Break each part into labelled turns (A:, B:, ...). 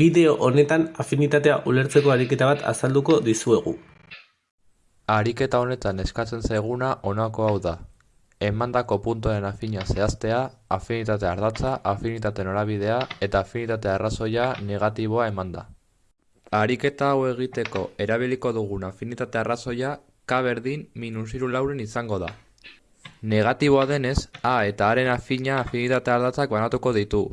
A: Bideo honetan afinitatea ulertzeko ariketa bat azalduko dizuegu.
B: Ariketa honetan eskatzen zaiguna honako hau da. Emandako puntuaren afina zehaztea, afinitate ardatza, afinitate norabidea eta afinitate arrazoia negatiboa emanda. Ariketa hau egiteko erabiliko dugun afinitate arrazoia k berdin minus hiru lauren izango da. Negatiboa denez, a eta aren afina afinitate ardatzak banatuko ditu.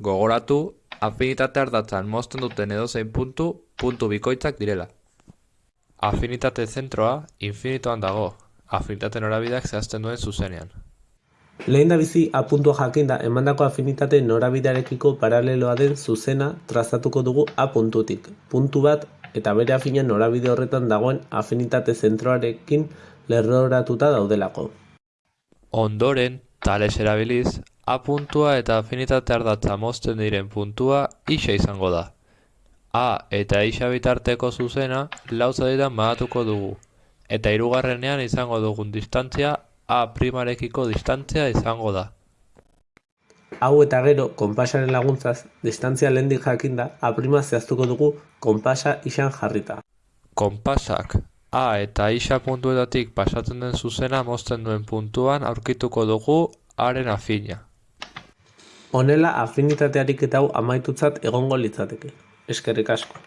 B: Gogoratu, afinitate ardatzan mozten duten edozein puntu, puntu bikoitzak direla. Afinitate zentroa infinitoan dago, afinitate norabideak zehazten duen zuzenean.
A: Lehen da bizi A puntua jakinda emandako afinitate norabidearekiko paraleloa den zuzena trazatuko dugu A puntutik. Puntu bat eta bere afina norabide horretan dagoen afinitate zentroarekin lerroratuta daudelako.
B: Ondoren, tales erabiliz, A puntua eta afinitate ardatza mozten diren puntua isa izango da. A eta isa bitarteko zuzena lau zatitan banatuko dugu, eta hirugarrenean izango dugun distantzia A primarekiko distantzia izango da.
A: Hau eta gero, konpasaren laguntzaz, distantzia lehendik jakinda A prima zehaztuko dugu konpasa isan jarrita.
B: Konpasak A eta isa puntuetatik pasatzen den zuzena mozten duen puntuan aurkituko dugu Aren afina.
A: Honela afinitatearik eta hau amaitutzat egongo litzateke. Eskerrik asko.